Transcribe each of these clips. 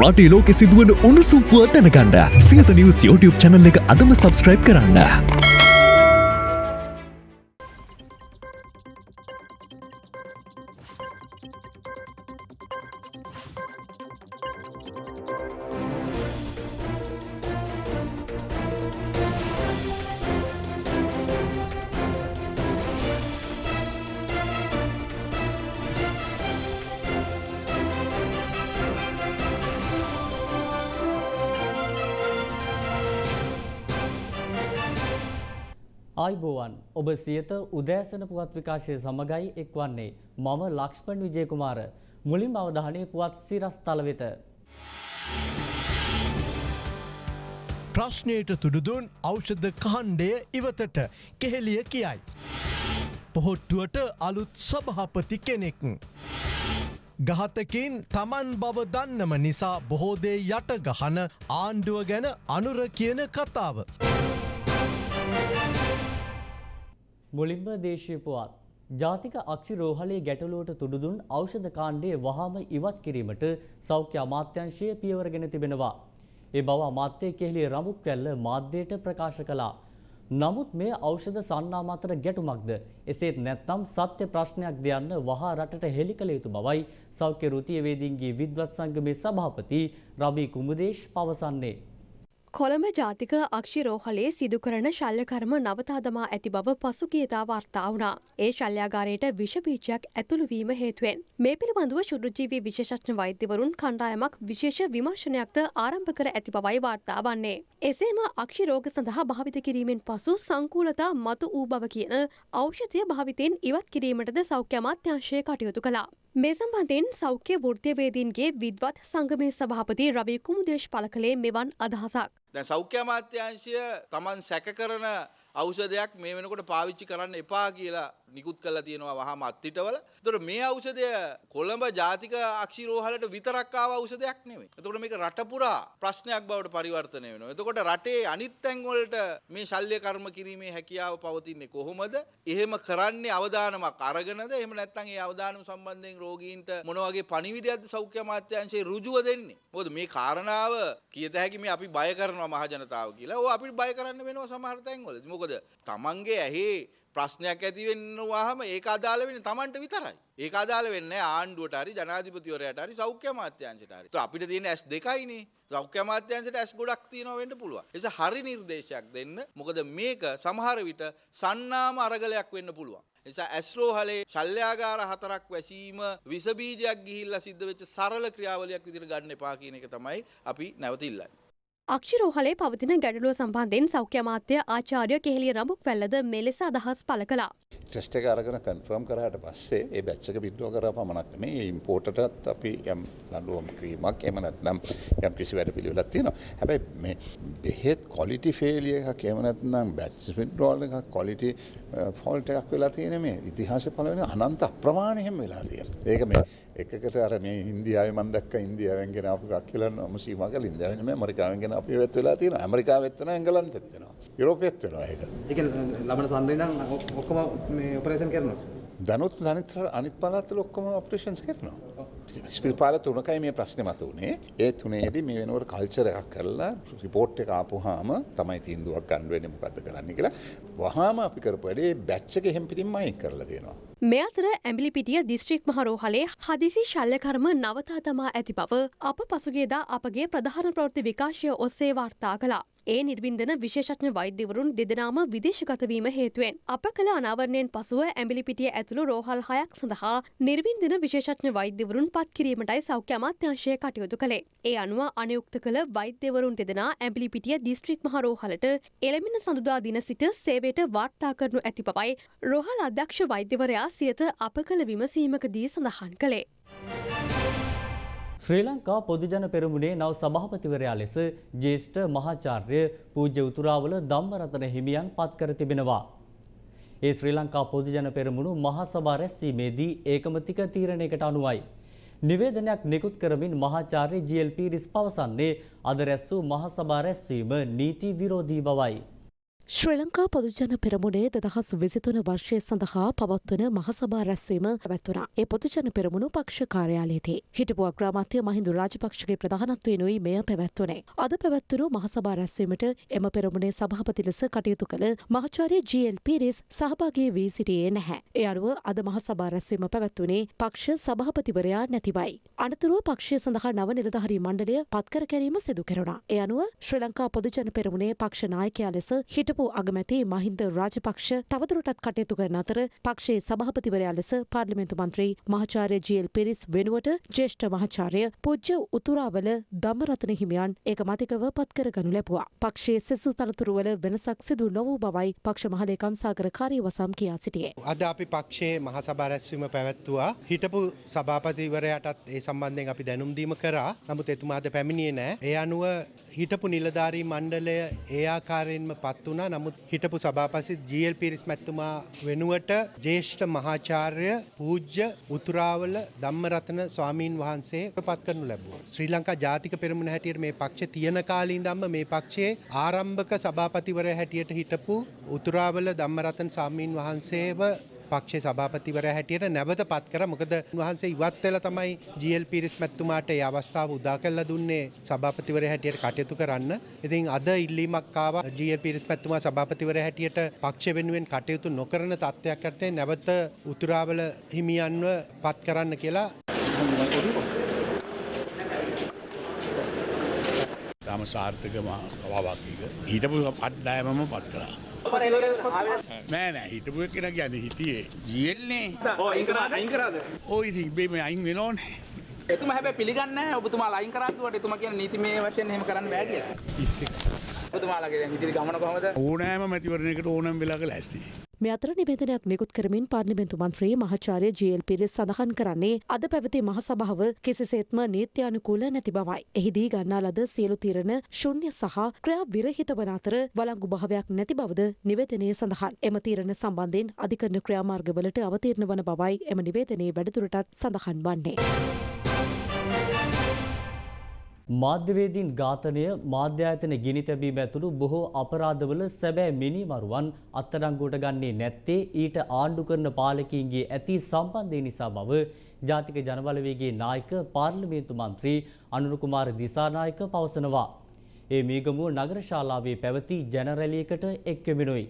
රටේ ලෝකෙ සිදුවන උණුසුම් පුව දැනගන්න සියත නිවස් YouTube channel එක අදම subscribe කරන්න. ආයිබෝවන් ඔබ සියත උදෑසන පුවත් විකාශය සමගයි එක්වන්නේ මම ලක්ෂ්පන් විජයකුමාර මුලින් අවධානය පුවත් සිරස් තල වෙත. ප්‍රශ්නයට තුඩුදුන් ඖෂධ කණ්ඩය ඉවතට කෙහෙලිය කියයි. පොහොට්ටුවට අලුත් සභහපති කෙනෙක්. ගහතකින් තමන් බව දන්නම නිසා බොහෝදේ යට ගහන ආණ්ඩුව ගැන අනුර කියන කතාව. මුලින්ම දේශය පුවත්. ජාතික අක්ෂි රෝහලේ ගැටලුවට තුඩුදුන් ඖෂධ කාණ්ඩය වහාම ඉවත් කිරීමට සෞඛ්‍ය අමාත්‍යංශය පියවරගෙන තිබෙනවා. ඒ බව අමාත්‍යය කෙහෙලිය රමුක් වැල්ල මාධ්‍යයට ප්‍රකාශ කළා. නමුත් මේ ඖෂධ සන්නාම අතර ගැටුමක්ද එසේත් නැත්නම් සත්‍ය ප්‍රශ්නයක් දෙයන්න වහා රටට හෙළි කළ යුතු බවයි සෞඛ්‍ය ෘතියවේදීන්ගේ විද්වත් සංගමේ සභාපති රබී කුමුදේශ් පවසන්නේ. කොළඹ ජාතික අක්ෂිරෝහලේ සිදු කරන ශල්්‍යකර්ම නවතා දමා ඇති බව පසුගියතා වාර්තා වුණා. ඒ ශල්්‍යාගාරයට විෂබීජයක් ඇතුළුවීම හේතුවෙන්. මේ පිළිබඳව ශුද්‍රජීවී විශේෂඥ වෛද්‍යවරුන් කණ්ඩායමක් විශේෂ විමර්ශනයක්ද ආරම්භ කර ඇති බවයි වාර්තා වන්නේ. එසේම අක්ෂිරෝග සඳහා භාවිත කිරීමෙන් පසු සංකූලතා මතු වූ බව කියන ඖෂධය භාවිතයෙන් ඉවත් කිරීමටද සෞඛ්‍ය අමාත්‍යංශය කටයුතු කළා. මේ සම්බන්ධයෙන් සෞඛ්‍ය වෘත්තියවේදීන්ගේ විද්වත් සංගමේ සභාපති රවී කුමුදේශ් පළ කළේ මෙවන් අදහසක්. දැන් සෞඛ්‍ය අමාත්‍යාංශය Taman සැක කරන ඖෂධයක් මේ වෙනකොට පාවිච්චි කරන්න එපා කියලා නිකුත් කරලා තියෙනවා වහාම අත්තිටවල. ඒතකොට මේ ඖෂධය කොළඹ ජාතික අක්ෂිරෝහලට විතරක් ආව ඖෂධයක් නෙමෙයි. ඒතකොට මේක රට පුරා ප්‍රශ්නයක් බවට පරිවර්තනය වෙනවා. එතකොට රටේ අනිත් තැන් වලට මේ ශල්‍ය කර්ම කිරීමේ හැකියාව පවතින්නේ කොහොමද? එහෙම කරන්නේ අවදානමක් අරගෙනද? එහෙම නැත්නම් ඒ අවදානම සම්බන්ධයෙන් රෝගීන්ට මොන වගේ පණිවිඩයක්ද සෞඛ්‍ය අමාත්‍යාංශයේ ඍජුව දෙන්නේ? මොකද මේ කාරණාව කියත හැකි මේ අපි බය කරනවා මහජනතාව කියලා. ඕ අපිට බය කරන්න වෙනවා සමහර තැන්වලදී. මොකද තමන්ගේ ඇහි ප්‍රශ්නයක් ඇති වෙනවාම ඒක අදාළ වෙන්නේ Tamanට විතරයි. ඒක අදාළ වෙන්නේ ආණ්ඩුවට හරි ජනාධිපතිවරයාට හරි සෞඛ්‍ය අමාත්‍යාංශයට හරි. ඒත් අපිට තියෙන ඇස් දෙකයිනේ. සෞඛ්‍ය අමාත්‍යාංශයට ඇස් ගොඩක් තියෙනවා වෙන්න පුළුවන්. ඒ නිසා හරි නිර්දේශයක් දෙන්න. මොකද මේක සමහර විට සන්නාම අරගලයක් වෙන්න පුළුවන්. නිසා ඇස්රෝහලේ ශල්‍යාගාර හතරක් වැසීම විස බීජයක් ගිහිල්ලා සිද්ධ වෙච්ච සරල ක්‍රියාවලියක් විදිහට ගන්න එපා කියන එක තමයි අපි නැවත ඉල්ලන්නේ. අක්ෂිරෝහලේ පවතින ගැඩලුව සම්බන්ධයෙන් සෞඛ්‍ය අමාත්‍ය ආචාර්ය කෙහෙලිය රඹුක් වැල්ලද මෙලෙස අදහස් පළ කළා. ටෙස්ට එක අරගෙන කන්ෆර්ම් කරහට පස්සේ ඒ බැච්චක බිද්දුව කර පමණක් මේ ඉම්පෝටටත් අපි යම් දඩුවම් ක්‍රීමක් එම නැත්නම් යම් කිසි වැඩ පිළිවෙලක් තියෙනවා. හැබැයි මේ බෙහෙත් කොලිටි ෆේලිය එකක් එහෙම නැත්නම් බැච් විඩ්‍රෝල් එකක් කොලිටි ෆෝල්ට් uh, එකක් වෙලා තියෙන මේ ඉතිහාසය පළවෙනි අනන්ත අප්‍රමාණ එහෙම වෙලා තියෙනවා. ඒක මේ එකකට අර මේ ඉන්දියාවේ මම දැක්ක ඉන්දියාවෙන් ගෙන ආපු එකක් කියලා නම සීමා කළ ඉන්දියාවෙන් නෙමෙයි ඇමරිකාවෙන් ගෙන අපි වෙත් වෙලා තියෙනවා. ඇමරිකාවෙත් වෙනවා එංගලන්තෙත් වෙනවා. යුරෝපෙත් වෙනවා ඒක. ඒක ලබන සන්දේ නම් ඔක්කොම මේ ඔපරේෂන් කරනවා. දැනුත් අනිත් අනිත් පළාත්වල ඔක්කොම ඔපරේෂන්ස් කරනවා. ස්පිල්පාල තුනකයි මේ ප්‍රශ්නේ මතුවනේ. ඒ තුනේදී මේ වෙනකොට කල්චර් එකක් කරලා රිපෝට් එක ආපුවාම තමයි තීන්දුවක් ගන්න වෙන්නේ මොකද්ද කරන්න කියලා. වහාම අපි කරපු වැඩේ බැච් එක එහෙම් පිටින්ම අයින් කරලා දෙනවා. මේ අතර ඇම්බිලිපිටිය දිස්ත්‍රික් මහරෝහලේ හදිසි ශල්්‍යකර්ම නවතා තමා ඇති බව අප පසුගේදා අපගේ ප්‍රධාන ප්‍රවෘත්ති විකාශය ඔස්සේ වාර්තා කළා. ඒ නිර්වින්දන විශේෂඥ වෛද්‍යවරුන් දෙදෙනාම විදේශගතවීම හේතුවෙන්. අප කළ අනාවරණයෙන් පසුව ඇම්බිලිපිටිය ඇතුළු රෝහල් හයක් සඳහා නිර්වින්දන විශේෂඥ වෛද්‍යවරුන් පත් කිරීමටයි සෞඛ්‍ය අමාත්‍යංශය කටයුතු කළේ. ඒ අනුව අනයුක්ත කළ වෛද්‍යවරුන් දෙදෙනා ඇම්බිලිපිටිය දිස්ත්‍රික් මහරෝහලට එළමින සඳුදා දින සිට සේවයට වාර්තා කරනු ඇති බවයි රෝහල් අධ්‍යක්ෂ වෛද්‍යවරයා සියත අප කළ විමසීමකදී සඳහන් කළේ. ශ්‍රී ලංකා පොදුජන පෙරමුණේ නව සභාපතිවරයා ලෙස ජේෂ්ඨ මහාචාර්ය පූජ්‍ය උතුරාවල ධම්මරතන හිමියන් පත් කර තිබෙනවා. ඒ ශ්‍රී ලංකා පොදුජන පෙරමුණු මහා සභා රැස්වීමේදී ඒකමතික තීරණයකට අනුවයි. නිවේදනයක් නිකුත් කරමින් මහාචාර්ය ජීඑල් පීරිස් පවසන්නේ අද රැස් වූ මහා සභා රැස්වීම නීති විරෝධී බවයි. ශ්‍රී ලංකා පොදුජන පෙරමුණේ දෙදහස් විසිතුන වර්ෂය සඳහා පවත්වන මහසභා රැස්වීම පැවැත්වුණා. ඒ පොදුජන පෙරමුණු පක්ෂ කාර්යාලයේදී. හිටපු අග්‍රාමාත්‍ය මහින්දු රාජපක්ෂගේ ප්‍රධානත්වයෙනුයි මෙය පැවැත්වුණේ. අද පැවැත්වුණු මහසභා රැස්වීමට එම පෙරමුණේ සභාපති ලෙස කටයුතු කළ මහාචාර්ය ජී.එල්. පීරිස් සහභාගී වී සිටියේ නැහැ. ඒ අනුව අද මහසභා රැස්වීම පැවැත්වුණේ පක්ෂ සභාපතිවරයා නැතිවයි. අනතුරුව පක්ෂය සඳහා නව නිලධාරී මණ්ඩලය පත්කර ගැනීම සිදු කෙරුණා. ඒ අනුව ශ්‍රී ලංකා පොදුජන පෙරමුණේ පක්ෂ නායකයා ලෙස හිටපු හිටපු අගමැති මහින්ද රාජපක්ෂ තවදුරටත් කටයුතු කරන අතර පක්ෂයේ සභාපතිවරයා ලෙස පාර්ලිමේන්තු මන්ත්‍රී මහාචාර්ය ජීඑල් පිරිස් වෙනුවට ජ්‍යෙෂ්ඨ මහාචාර්ය පූජ්‍ය උතුරාවල ධම්මරතන හිමියන් ඒකමතිකව පත්කර ගනු ලැබුවා. පක්ෂයේ සෙසු තනතුරුවල වෙනසක් සිදු නොවූ බවයි පක්ෂ මහලේකම් සාගර කාර්යවසම් කියා සිටියේ. අද අපි පක්ෂයේ මහ සභා රැස්වීම පැවැත්තුවා හිටපු සභාපතිවරයටත් ඒ සම්බන්ධයෙන් අපි දැනුම් දීම කරා. නමුත් එතුමා අද පැමිණියේ නැහැ. ඒ අනුව හිටපු නිලධාරී මණ්ඩලය ඒ ආකාරයෙන්ම පත් වුණා. නමුත් හිටපු සභාපති ජීල් පිරිස් මැතිතුමා වෙනුවට ජ්‍යෙෂ්ඨ මහාචාර්ය පූජ්‍ය උතුරාවල ධම්මරතන ස්වාමීන් වහන්සේ පත් කරනු ලැබුවා. ශ්‍රී ලංකා ජාතික පෙරමුණ හැටියට මේ පක්ෂ තියෙන කාලේ ඉඳන්ම මේ පක්ෂයේ ආරම්භක සභාපතිවරයා හැටියට හිටපු උතුරාවල ධම්මරතන ස්වාමීන් වහන්සේව පක්ෂේ සභාපතිවරයා හැටියට නැවත පත් කර මොකද උන්වහන්සේ ඉවත් වෙලා තමයි ජීඑල් පීරිස් මැතිතුමාට ඒ අවස්ථාව උදා කරලා දුන්නේ සභාපතිවරයා හැටියට කටයුතු කරන්න. ඉතින් අද ඉල්ලීමක් ආවා ජීඑල් පීරිස් මැතිතුමා සභාපතිවරයා හැටියට පක්ෂ වෙනුවෙන් කටයුතු නොකරන තත්ත්වයක් යටතේ නැවත උතුරාවල හිමියන්ව පත් කරන්න කියලා තම සාර්ථක කවාවාකීක හිටපු පට්ඩායමම පත් කරා. නෑ නෑ හිටපුුව කෙන ගැන හිටියේ. ජියල්න්නේ ඕ ඉති බේම අයින් වෙනෝනේ. එතුම හැබ පිළිගන්න ඔබතුමා ලයින් කරත්තුවට එතුම කියන නීති මේ වශයෙන් හෙම කරන්න බෑගිය ඔතුමාලගේ හිති ගමන කොහමද? ඕනෑම මැතිවරණයකට ඕනම් වෙලාක ලැස්ති. මේ අතර නිවේදනයක් නිකුත් කරමින් පාර්ලිමේන්තු මන්ත්‍රී මහාචාර්ය ජීඑල් පිරිස් සඳහන් කරන්නේ අද පැවති මහසභාව කිසිසේත්ම නීත්‍යානුකූල නැති බවයි. එහිදී ගන්නා ලද සියලු තීරණ ශුන්‍ය සහ ක්‍රියා විරහිත වන අතර වළංගු භාවයක් නැති බවද නිවේදනයේ සඳහන්. එම තීරණ සම්බන්ධයෙන් අධිකරණ ක්‍රියාමාර්ගවලට අවතීර්ණ වන බවයි එම නිවේදනයේ වැඩිදුරටත් සඳහන් වන්නේ. මාධ්‍යවේදීන් ඝාතනය මාධ්‍යායතන ගිනි තැබීම ඇතුළු බොහෝ අපරාධවල සැබෑ මිනිමරුවන් අත්අඩංගුවට ගන්නේ නැත්තේ ඊට ආණ්ඩු කරන පාලකීන්ගේ ඇති සම්බන්ධය නිසා බව ජාතික ජනබලවේගේ නායක පාර්ලිමේන්තු මන්ත්‍රී අනුර කුමාර දිසානායක පවසනවා. ඒ මීගමුව නගර ශාලාවේ පැවති ජනරැලියකට එක්වෙමිනුයි.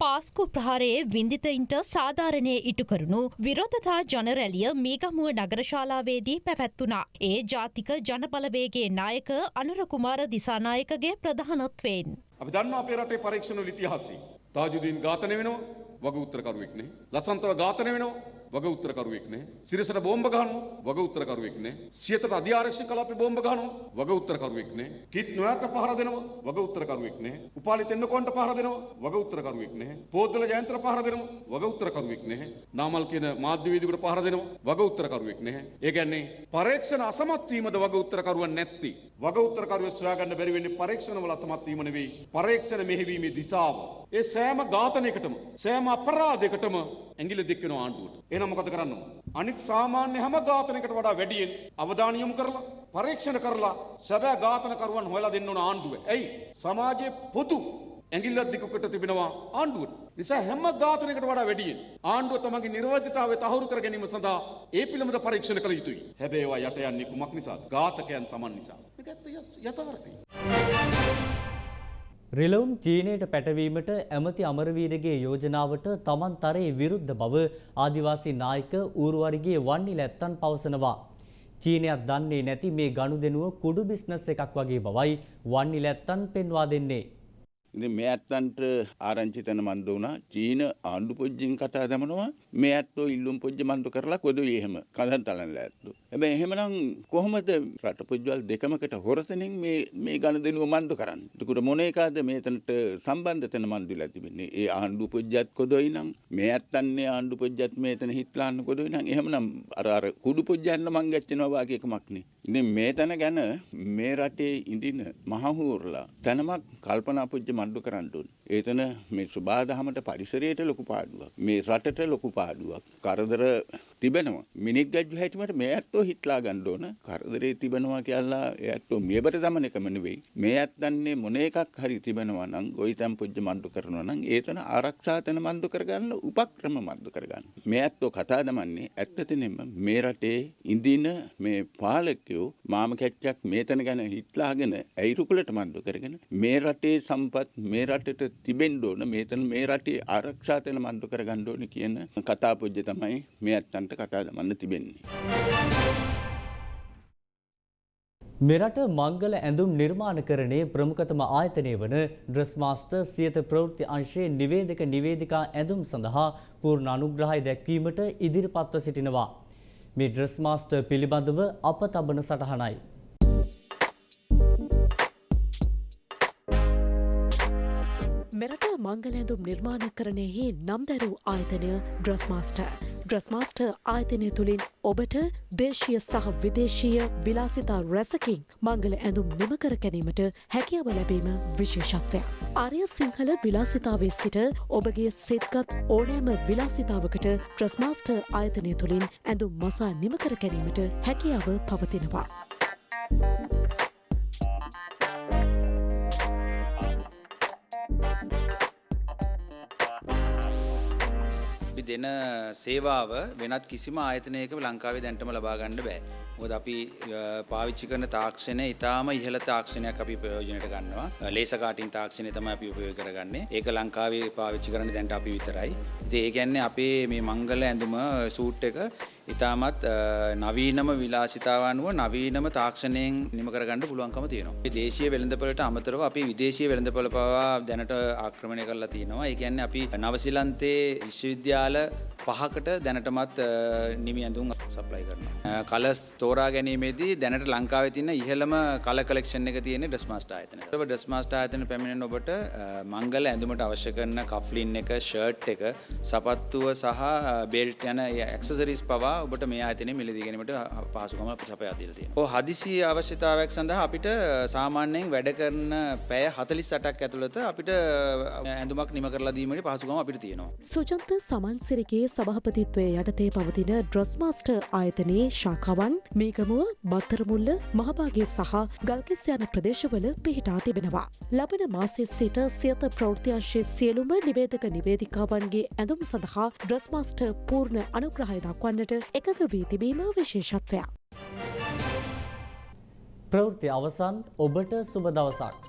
පාස්කු ප්‍රහාරයේ වින්දිතයින්ට සාධාරණය ඉටුකරුණු විරෝධතා ජනරැලිය මීගමුව නගරශාලාවේදී පැවැත්වුණා. ඒ ජාතික ජනබලවේගේ නායක අනුරකුමාර දිසානායකගේ ප්‍රධානත්වයෙන්. අපි දන්නවා අපේ රටේ පරීක්ෂණ වල ඉතිහාසය. තාජුදීන් ඝාතනය වෙනවා වග උත්තරකරුවෙක් නේ. ලසන්තව ඝාතනය වෙනවා වග උත්තරකරුවෙක් නේ. සිරසට බෝම්බ ගහනවා වග උත්තරකරුවෙක් නේ. සියතට අධිආරක්ෂක කලාපේ බෝම්බ ගහනවා වග උත්තරකරුවෙක් නේ. කිට් නොයාට පහර දෙනවා වග උත්තරකරුවෙක් නේ. උපාලි තෙන්නකොන්ට පහර දෙනවා වග උත්තරකරුවෙක් නේ. පොද්දල ජයන්තර පහර දෙනවා වග උත්තරකරුවෙක් නේ. නාමල් කියන මාධ්‍යවේදියෙකුට පහර දෙනවා වග උත්තරකරුවෙක් නේ. ඒ කියන්නේ පරීක්ෂණ අසමත් වීමද වග උත්තරකරුවන් නැත්ති. වග උත්තරකරුවෙක් සොයාගන්න බැරි වෙන්නේ පරීක්ෂණ වල අසමත් වීම නෙවෙයි. පරීක්ෂණ මෙහෙවීමේ දිශාව. ඒ සෑම ඝාතනයකටම සෑම අපරාධයකටම ඇඟිලි දික් වෙනවා ආණ්ඩුවට. එහෙනම් මොකද කරන්න ඕන? අනික් සාමාන්‍ය හැම ඝාතනයකට වඩා වැඩියෙන් අවධානය යොමු කරලා පරීක්ෂණ කරලා සැබෑ ඝාතනකරුවන් හොයලා දෙන්න ඕන ආණ්ඩුව. ඇයි? සමාජයේ පොදු ඇඟිල්ලක් දිකුකට තිබෙනවා ආණ්ඩුවට. නිසා හැම ඝාතනයකට වඩා වැඩියෙන් ආණ්ඩුව තමන්ගේ නිර්වදිතාවය තහවුරු කර ගැනීම සඳහා ඒ පිළිබඳ පරීක්ෂණ කළ යුතුයි. හැබැයි ඒවා යට යන්නේ කුමක් නිසාද? ඝාතකයන් තමන් නිසා. මේක යථාර්ථය. රිලවුම් චීනයට පැටවීමට ඇමති අමරවීරගේ යෝජනාවට තමන් තරයේ විරුද්ධ බව ආදිවාසී නායක ඌරුවරිගේ වන්නි ලැත්තන් පවසනවා. චීනයක් දන්නේ නැති මේ ගනුදෙනුව කුඩු බිස්නස් එකක් වගේ බවයි වන්නි ලැත්තන් පෙන්වා දෙන්නේ. ඉතින් මේ ඇත්තන්ට ආරංචි තැන මන්ද වුණා චීන ආණ්ඩු පොජ්ජින් කතා දමනවා මේ ඇත්තෝ ඉල්ලුම් පොජ්ජ මන්දු කරලා කොදුයි එහෙම කඳන් තලන්න ඇත්තු. හැබැයි එහෙමනම් කොහොමද රට පොජ්ජවල් දෙකමකට හොරතනින් මේ මේ ගනුදෙනුව මන්දු කරන්නේ? එතකොට මොන එකද මේතනට සම්බන්ධ තැන මන්දුලා තිබෙන්නේ? ඒ ආණ්ඩු පොජ්ජත් කොදුයි නම් මේ ඇත්තන්නේ ආණ්ඩු පොජ්ජත් මේතන හිටලාන්න කොදුයි නම් එහෙමනම් අර අර කුඩු පොජ්ජන්න මං ගැච්චෙනවා වාගේ එකමක් නේ. ඉතින් මේ තැන ගැන මේ රටේ ඉඳින මහහූර්ලා තැනමක් කල්පනා පොජ්ජ මණ්ඩු කරන්න ඕන. ඒතන මේ සුබාදහමට පරිසරයට ලොකු පාඩුවක්. මේ රටට ලොකු පාඩුවක්. කරදර තිබෙනවා. මිනිත් ගජ්ජු හැටිමට මේ ඇත්තෝ හිටලා ගන්න ඕන. කරදරේ තිබෙනවා කියලා ඒ ඇත්තෝ මියබට දමන එකම නෙවෙයි. මේ ඇත්තන්නේ මොන එකක් හරි තිබෙනවා නම් ගොවිතැන් පුජ්‍ය මණ්ඩු කරනවා නම් ඒතන ආරක්ෂා තැන මණ්ඩු කරගන්න උපක්‍රම මණ්ඩු කරගන්න. මේ ඇත්තෝ කතා දමන්නේ ඇත්තටම මේ රටේ ඉඳින මේ පාලකයෝ මාම කැච්චක් මේතන ගැන හිටලාගෙන ඇයිරුකුලට මණ්ඩු කරගෙන මේ රටේ සම්පත් මේ රටට තිබෙන්න ඕන මේතන මේ රටේ ආරක්ෂා තැන මණ්ඩු කරගන්න ඕන කියන කතා පුජ්‍ය තමයි මේ ඇත්තන්ට කතා දමන්න තිබෙන්නේ. මෙරට මංගල ඇඳුම් නිර්මාණකරණයේ ප්‍රමුඛතම ආයතනය වන ඩ්‍රස් මාස්ටර් සියත ප්‍රවෘත්ති අංශයේ නිවේදක නිවේදිකා ඇඳුම් සඳහා පූර්ණ අනුග්‍රහය දැක්වීමට ඉදිරිපත්ව සිටිනවා. මේ ඩ්‍රස් මාස්ටර් පිළිබඳව අප තබන සටහනයි. මෙරට මංගලඇඳුම් නිර්මාණ කරණයෙහි නම් දැරූ ආයතනය ඩ්‍රස්මාස්ට. ඩ්‍රස්මාස්ට ආයතනය තුළින් ඔබට දේශය සහ විදේශීය විලාසිතා රැසකින් මංගල ඇඳුම් නිමකර ගැනීමට හැකියාව ලැබීම විශේෂත්වයක්. ආරය සිංහල විලාසිතාවේ සිට ඔබගේ සිත්ගත් ඕනෑම විලාසිතාවකට ට්‍රස්මාස්ට ආයතනය තුළින් ඇඳුම් මසා නිමකර ගැනීමට හැකියාව පවතිනවා. අපි දෙන සේවාව වෙනත් කිසිම ආයතනයක ලංකාවේ දැන්ටම ලබා ගන්න බෑ. මොකද අපි අ, පාවිච්චි කරන තාක්ෂණය ඉතාම ඉහළ තාක්ෂණයක් අපි ප්‍රයෝජනයට ගන්නවා. ලේස කාටින් තාක්ෂණය තමයි අපි උපයෝග කරගන්නේ. ඒක ලංකාවේ පාවිච්චි කරන්නේ දැන්ට අපි විතරයි. ඉතින් ඒ කියන්නේ අපේ මේ මංගල ඇඳුම සූට් එක ඉතාමත් අ, නවීනම විලාසිතාවනුව නවීනම තාක්ෂණයෙන් නිම කරගන්න පුළුවන්කම තියෙනවා. මේ දේශීය වෙළඳපොළට අමතරව අපි විදේශීය වෙළඳපොළ පවා දැනට ආක්‍රමණය කරලා තියෙනවා. ඒ කියන්නේ අපි නවසීලන්තේ විශ්වවිද්‍යාල පහකට දැනටමත් අ, නිමි ඇඳුම් සප්ලයි කරනවා. කලස් තෝරා ගැනීමේදී දැනට ලංකාවේ තියෙන ඉහළම කල කලෙක්ෂන් එක තියෙන්නේ ඩස්මාස්ට් ආයතනය. ඔබ ඩස්මාස්ට් ආයතන පැමිණෙන ඔබට අ, මංගල ඇඳුමට අවශ්‍ය කරන කෆ්ලින් එක, ෂර්ට් එක, සපත්තුව සහ බෙල්ට් යන ඇක්සසරිස් පවා ඔබට මේ ආයතනයේ මිලදී ගැනීමට පහසුකම අපි සපයා දීලා තියෙනවා. ඔය හදිසි අවශ්‍යතාවයක් සඳහා අපිට සාමාන්‍යයෙන් වැඩ කරන පැය 48ක් ඇතුළත අපිට ඇඳුමක් නිම කරලා දීමේ පහසුකම අපිට තියෙනවා. සුජන්ත සමන්සිරගේ සභහපතිත්වය යටතේ පවතින ඩ්‍රස්මාස්ට ආයතනයේ ශාකාවන් මීගමුව බත්තරමුල්ල මහභාගේ සහ ගල්කිස් යන ප්‍රදේශවල පිහිටා තිබෙනවා. ලබන මාසේ සිට සියත ප්‍රෘතිංශයේ සියලුම නිවේදක නිවේදිකාවන්ගේ ඇඳුම් සඳහා ඩ්‍රස්මාස්ට පූර්ණ අනුග්‍රහය දක්වන්නට එකක වී තිබීම විශේෂත්වයක්. ප්‍රවෘත්ති අවසන් ඔබට සුබ දවසක්.